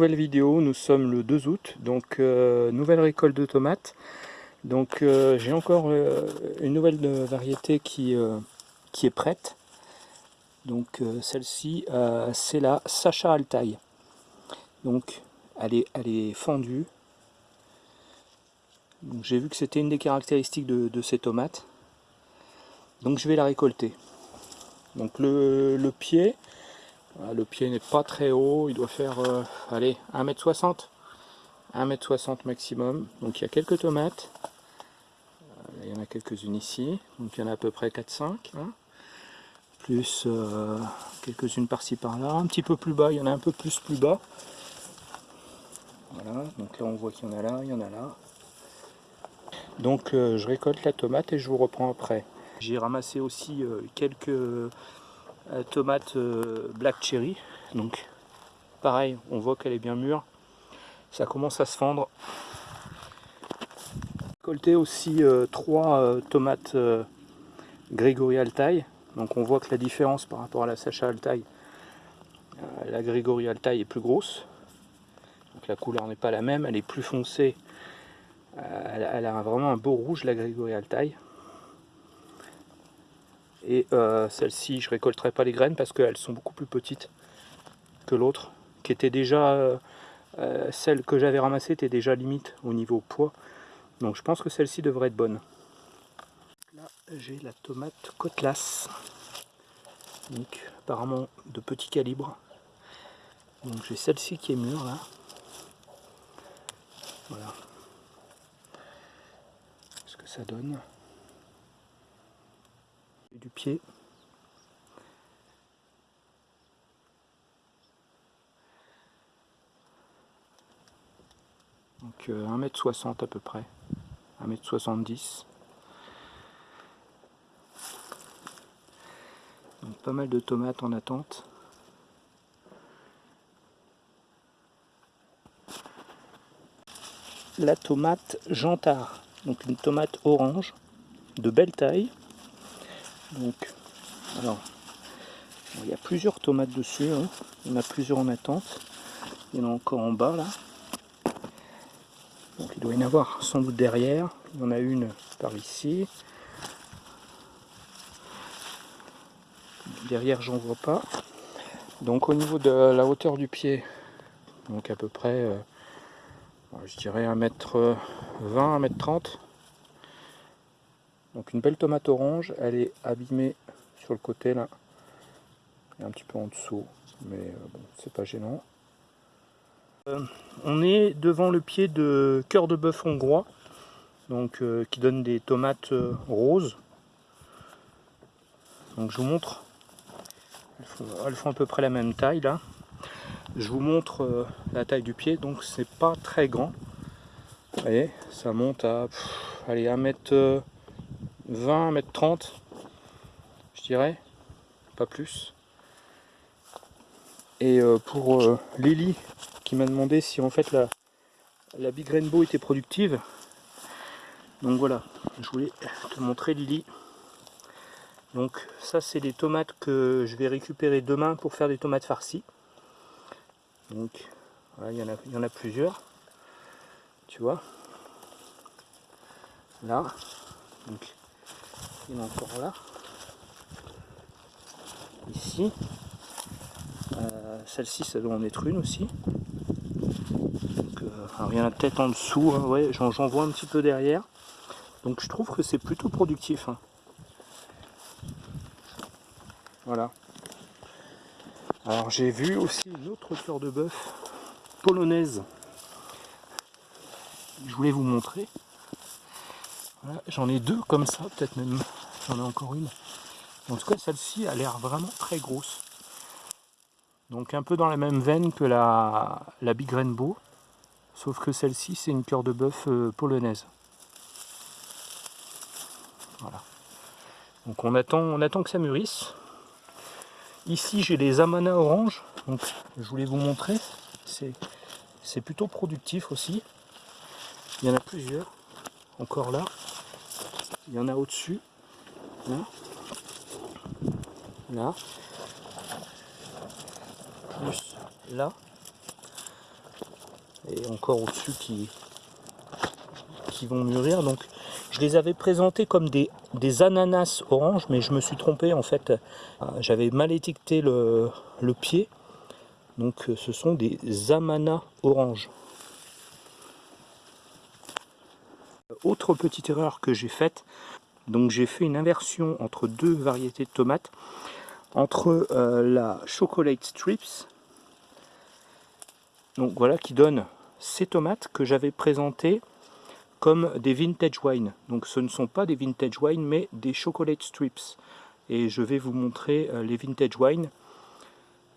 nouvelle vidéo, nous sommes le 2 août, donc euh, nouvelle récolte de tomates. Donc euh, j'ai encore euh, une nouvelle variété qui, est prête. Donc celle-ci, c'est la Sacha Altaï. Donc elle est, elle est fendue. J'ai vu que c'était une des caractéristiques de, ces tomates. Donc je vais la récolter. Donc le pied, le pied n'est pas très haut, il doit faire, euh, allez, 1m60. 1m60 maximum. Donc il y a quelques tomates. Euh, il y en a quelques-unes ici. Donc il y en a à peu près 4-5. Hein. Plus euh, quelques-unes par-ci par-là. Un petit peu plus bas, il y en a un peu plus plus bas. Voilà, donc là on voit qu'il y en a là, il y en a là. Donc je récolte la tomate et je vous reprends après. J'ai ramassé aussi quelques tomate euh, black cherry. Donc pareil, on voit qu'elle est bien mûre. Ça commence à se fendre. Récolté aussi euh, trois tomates Grégory Altaï. Donc on voit que la différence par rapport à la Sacha Altaï, la Grégory Altaï est plus grosse. Donc la couleur n'est pas la même, elle est plus foncée. elle, a vraiment un beau rouge la Grégory Altaï. Et euh, celle-ci, je récolterai pas les graines parce qu'elles sont beaucoup plus petites que l'autre, qui était déjà, euh, euh, celle que j'avais ramassée était déjà limite au niveau poids. Donc je pense que celle-ci devrait être bonne. Là, j'ai la tomate Cotlas. Donc apparemment de petit calibre. Donc j'ai celle-ci qui est mûre là. Voilà. Ce que ça donne du pied. Donc 1m60 euh, à peu près, 1m70. Donc pas mal de tomates en attente. La tomate Jantard, donc une tomate orange de belle taille. Donc, alors, il y a plusieurs tomates dessus. Hein. Il y en a plusieurs en attente. Il y en a encore en bas là. Donc il doit y en avoir sans doute derrière. Il y en a une par ici. Derrière j'en vois pas. Donc au niveau de la hauteur du pied, donc à peu près, euh, je dirais 1m20, 1m30. Donc une belle tomate orange, elle est abîmée sur le côté là, et un petit peu en dessous, mais euh, c'est pas gênant. Euh, on est devant le pied de cœur de bœuf hongrois, donc euh, qui donne des tomates roses. Donc je vous montre, elles font, à peu près la même taille là. Je vous montre la taille du pied, donc c'est pas très grand. Vous voyez, ça monte à allez, 1 mètre 20 mètres 30 je dirais pas plus. Et euh, pour euh, Lily qui m'a demandé si en fait la, la Big Rainbow était productive. Donc voilà. Je voulais te montrer Lily. Donc ça c'est des tomates que je vais récupérer demain pour faire des tomates farcies. Donc il y en a, il y en a plusieurs. Tu vois? Là. Donc il a encore là. Ici. Euh, celle-ci, ça doit en être une aussi. Donc, euh, alors, il y en a peut-être en dessous, hein, ouais, j'en vois un petit peu derrière. Donc je trouve que c'est plutôt productif. Hein. Voilà. Alors j'ai vu aussi une autre cœur de bœuf polonaise. Je voulais vous montrer. J'en ai deux comme ça, peut-être même j'en ai encore une. En tout cas, celle-ci a l'air vraiment très grosse. Donc un peu dans la même veine que la, la Big Rainbow, sauf que celle-ci, c'est une cœur de bœuf euh, polonaise. Voilà. Donc on attend, on attend que ça mûrisse. Ici, j'ai les Amana orange. Donc je voulais vous montrer. C'est plutôt productif aussi. Il y en a plusieurs. Encore là. Il y en a au-dessus. Là. Là. Plus là. et encore au-dessus qui, qui vont mûrir. Donc je les avais présentés comme des, ananas orange, mais je me suis trompé en fait. Euh, j'avais mal étiqueté le, le pied. Donc ce sont des amana orange. Autre petite erreur que j'ai faite, donc j'ai fait une inversion entre deux variétés de tomates, entre euh, la chocolate strips, donc voilà qui donne ces tomates que j'avais présentées comme des vintage wine. Donc ce ne sont pas des vintage wine mais des chocolate strips. Et je vais vous montrer euh, les vintage wine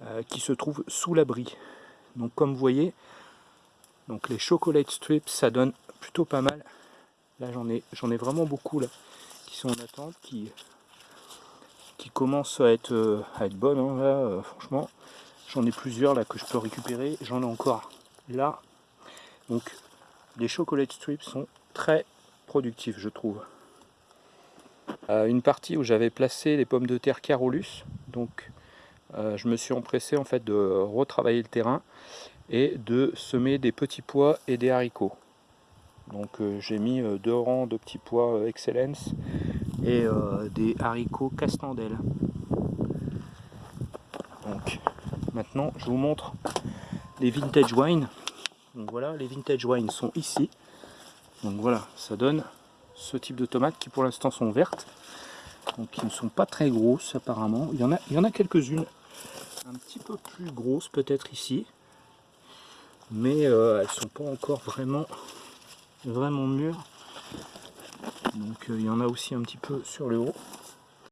euh, qui se trouvent sous l'abri. Donc comme vous voyez, donc les chocolate strips ça donne plutôt pas mal. Là j'en ai, j'en ai vraiment beaucoup là qui sont en attente, qui, qui commencent à être, euh, à être bonnes. Hein, là, euh, franchement, j'en ai plusieurs là que je peux récupérer. J'en ai encore là. Donc les chocolate strips sont très productifs je trouve. Euh, une partie où j'avais placé les pommes de terre Carolus, donc je me suis empressé en fait de retravailler le terrain et de semer des petits pois et des haricots. Donc euh, j'ai mis euh, deux rangs de petits pois euh, Excellence et des haricots castandelle. Donc maintenant je vous montre les vintage wine. Donc voilà, les vintage wine sont ici. Donc voilà, ça donne ce type de tomates qui pour l'instant sont vertes. Donc qui ne sont pas très grosses apparemment. Il y en a, quelques-unes un petit peu plus grosses peut-être ici. Mais elles sont pas encore vraiment vraiment mûr. Donc euh, il y en a aussi un petit peu sur le haut.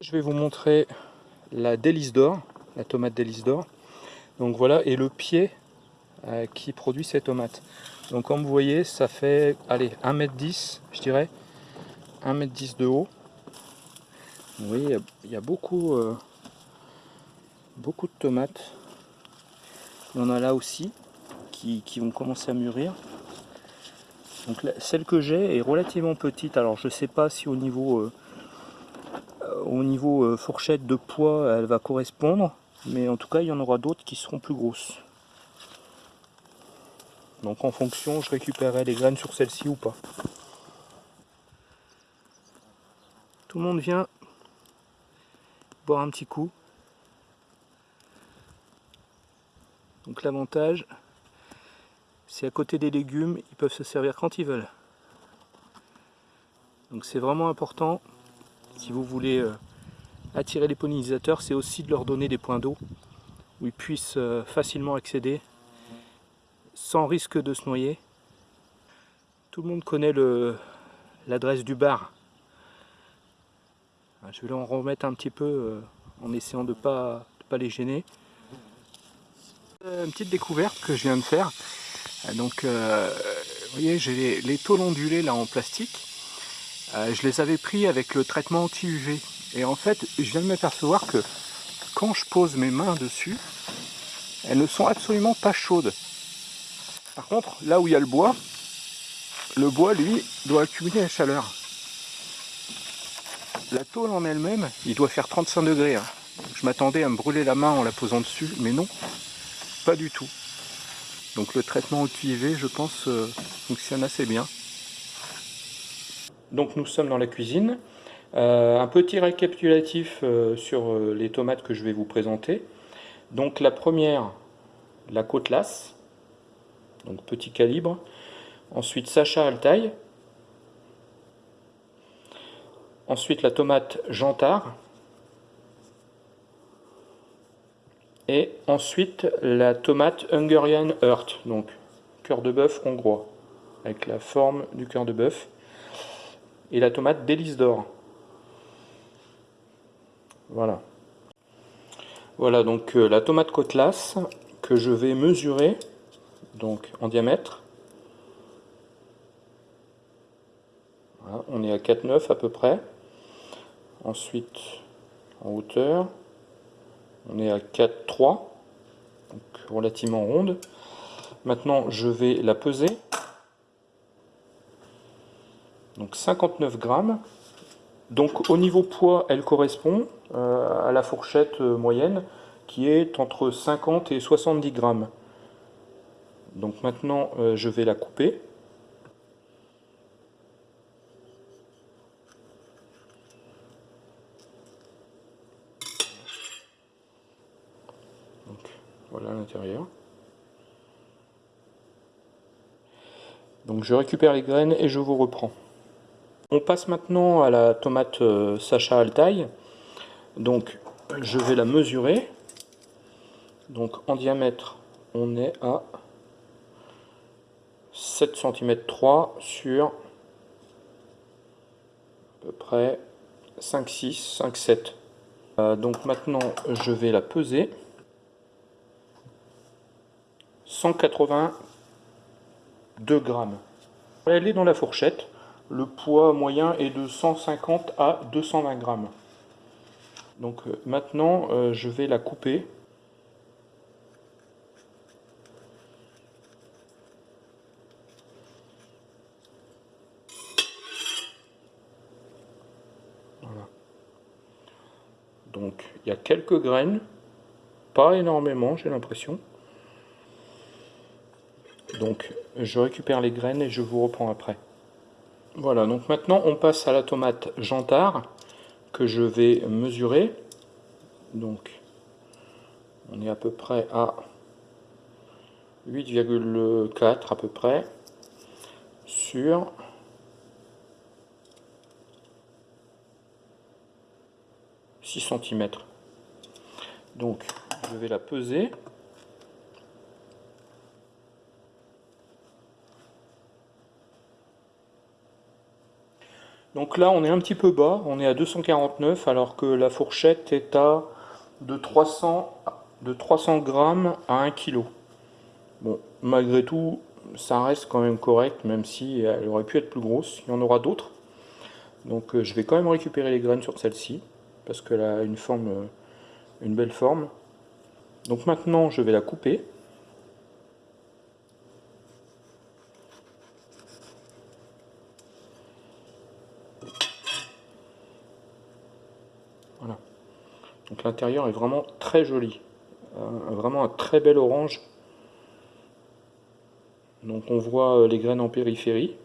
Je vais vous montrer la délice d'or, la tomate délice d'or. Donc voilà, et le pied euh, qui produit ces tomates. Donc comme vous voyez, ça fait, allez, 1m10, je dirais, 1m10 de haut. Vous voyez, il y, a beaucoup, euh, beaucoup de tomates. Il y en a là aussi qui vont commencer à mûrir. Donc celle que j'ai est relativement petite. Alors je ne sais pas si au niveau, euh, euh, fourchette de poids elle va correspondre. Mais en tout cas il y en aura d'autres qui seront plus grosses. Donc en fonction je récupérerai les graines sur celle-ci ou pas. Tout le monde vient boire un petit coup. Donc l'avantage c'est à côté des légumes, ils peuvent se servir quand ils veulent. Donc c'est vraiment important, si vous voulez euh, attirer les pollinisateurs, c'est aussi de leur donner des points d'eau où ils puissent euh, facilement accéder sans risque de se noyer. Tout le monde connaît l'adresse du bar. Je vais en remettre un petit peu euh, en essayant de ne pas, pas les gêner. Une petite découverte que je viens de faire. Donc, euh, vous voyez, j'ai les, tôles ondulées là en plastique. Euh, je les avais pris avec le traitement anti-UV. Et en fait, je viens de m'apercevoir que quand je pose mes mains dessus, elles ne sont absolument pas chaudes. Par contre, là où il y a le bois, le bois, lui, doit accumuler la chaleur. La tôle en elle-même, il doit faire 35 degrés. Hein. Je m'attendais à me brûler la main en la posant dessus, mais non, pas du tout. Donc le traitement UV, je pense, euh, fonctionne assez bien. Donc nous sommes dans la cuisine. Euh, un petit récapitulatif euh, sur les tomates que je vais vous présenter. Donc la première, la côte lasse, donc petit calibre. Ensuite Sacha Altaï. Ensuite la tomate Jantard. Et ensuite la tomate Hungarian Heart, donc cœur de bœuf hongrois, avec la forme du cœur de bœuf. Et la tomate délice d'or. Voilà. Voilà donc euh, la tomate côtelasse que je vais mesurer donc en diamètre. on est à 4,9 à peu près. Ensuite en hauteur on est à 4,3, donc relativement ronde. Maintenant, je vais la peser. Donc 59 grammes. Donc au niveau poids, elle correspond euh, à la fourchette euh, moyenne qui est entre 50 et 70 grammes. Donc maintenant, euh, je vais la couper. voilà l'intérieur. Je récupère les graines et je vous reprends. On passe maintenant à la tomate euh, Sacha Altaï. Donc je vais la mesurer. Donc en diamètre, on est à 7 cm 3 sur à peu près 5, 6, 5, 7. donc maintenant, je vais la peser. 182 grammes. Elle est dans la fourchette. Le poids moyen est de 150 à 220 grammes. Donc euh, maintenant, euh, je vais la couper. Donc il y a quelques graines, pas énormément j'ai l'impression. Donc je récupère les graines et je vous reprends après. Voilà, donc maintenant on passe à la tomate jantard que je vais mesurer. Donc on est à peu près à 8,4 à peu près sur « 6 cm. Donc je vais la peser. Donc là, on est un petit peu bas, on est à 249, alors que la fourchette est à de 300, de 300 grammes à 1 kg. Bon, malgré tout, ça reste quand même correct, même si elle aurait pu être plus grosse. Il y en aura d'autres. Donc euh, je vais quand même récupérer les graines sur celle-ci, parce qu'elle a une forme, euh, une belle forme. Donc maintenant, je vais la couper. L'intérieur est vraiment très joli. vraiment un très bel orange. Donc on voit euh, les graines en périphérie.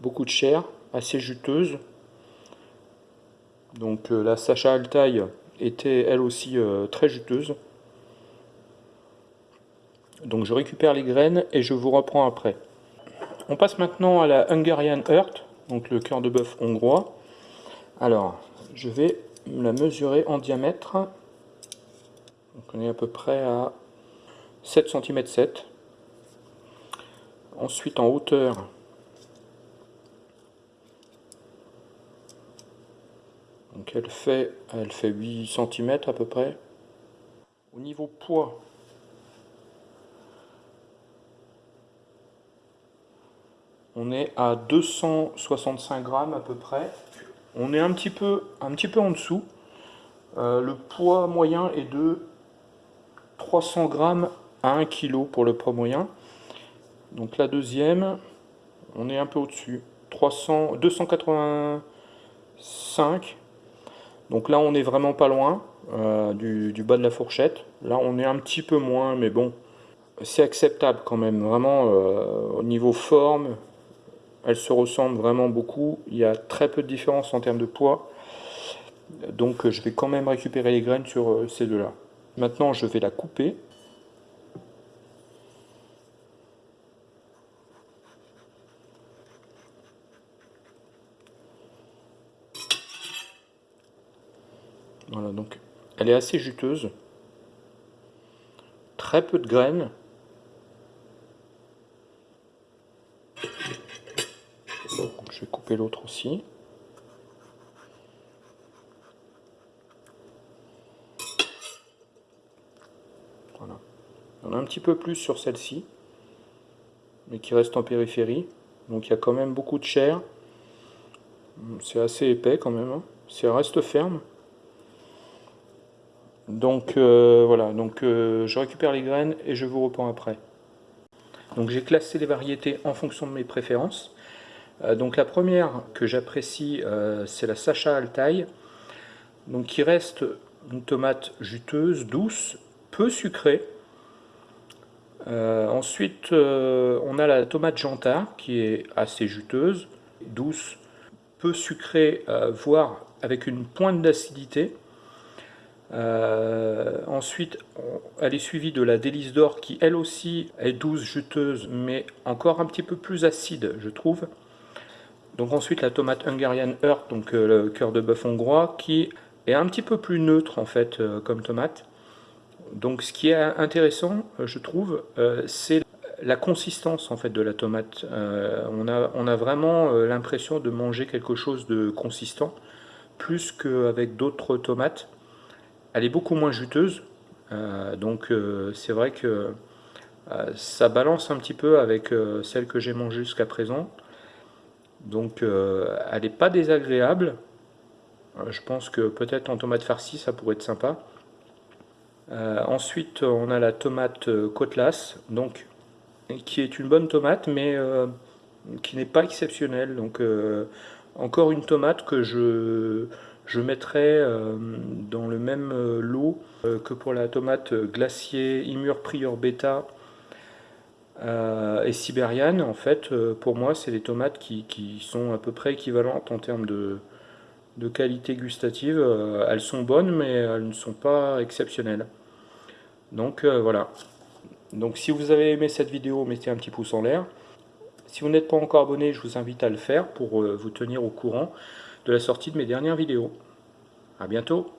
Beaucoup de chair, assez juteuse. Donc euh, la Sacha Altaï était elle aussi euh, très juteuse. Donc je récupère les graines et je vous reprends après. On passe maintenant à la Hungarian Heart, donc le cœur de bœuf hongrois. Alors, je vais la mesurer en diamètre. On est à peu près à 7 cm 7. Ensuite en hauteur, donc elle fait, elle fait 8 cm à peu près. Au niveau poids, on est à 265 grammes à peu près. On est un petit peu, en dessous. Euh, le poids moyen est de 300 grammes à 1 kg pour le poids moyen. Donc la deuxième, on est un peu au-dessus. 285. Donc là, on est vraiment pas loin euh, du, du, bas de la fourchette. Là, on est un petit peu moins, mais bon, c'est acceptable quand même. Vraiment, euh, au niveau forme, elles se ressemblent vraiment beaucoup. Il y a très peu de différence en termes de poids. Donc je vais quand même récupérer les graines sur euh, ces deux-là. Maintenant, je vais la couper. Voilà, donc elle est assez juteuse. Très peu de graines. je vais l'autre aussi. Voilà. On a un petit peu plus sur celle-ci, mais qui reste en périphérie. Donc il y a quand même beaucoup de chair. C'est assez épais quand même. Hein. Ça reste ferme. Donc euh, voilà, donc euh, je récupère les graines et je vous reprends après. Donc j'ai classé les variétés en fonction de mes préférences. Euh, donc la première que j'apprécie, euh, c'est la Sacha Altaï, donc qui reste une tomate juteuse, douce, peu sucrée, ensuite, on a la tomate janta qui est assez juteuse, douce, peu sucrée, voire avec une pointe d'acidité. ensuite, elle est suivie de la délice d'or qui elle aussi est douce, juteuse, mais encore un petit peu plus acide, je trouve. Donc ensuite la tomate Hungarian Earth, donc le cœur de bœuf hongrois, qui est un petit peu plus neutre en fait comme tomate. Donc ce qui est intéressant, euh, je trouve, euh, c'est la consistance en fait de la tomate. Euh, on, a, on, a, vraiment l'impression de manger quelque chose de consistant, plus qu'avec d'autres tomates. Elle est beaucoup moins juteuse, donc c'est vrai que ça balance un petit peu avec celle que j'ai mangée jusqu'à présent. Donc elle n'est pas désagréable. je pense que peut-être en tomate farcie ça pourrait être sympa. Euh, ensuite, on a la tomate euh, Cotlas, donc, qui est une bonne tomate, mais euh, qui n'est pas exceptionnelle. Donc, encore une tomate que je, je mettrai dans le même lot que pour la tomate glacier Imur Prior Beta et sibériane. En fait, pour moi, c'est des tomates qui, sont à peu près équivalentes en termes de, qualité gustative. elles sont bonnes, mais elles ne sont pas exceptionnelles. Donc euh, voilà. Donc si vous avez aimé cette vidéo, mettez un petit pouce en l'air. Si vous n'êtes pas encore abonné, je vous invite à le faire pour euh, vous tenir au courant de la sortie de mes dernières vidéos. A bientôt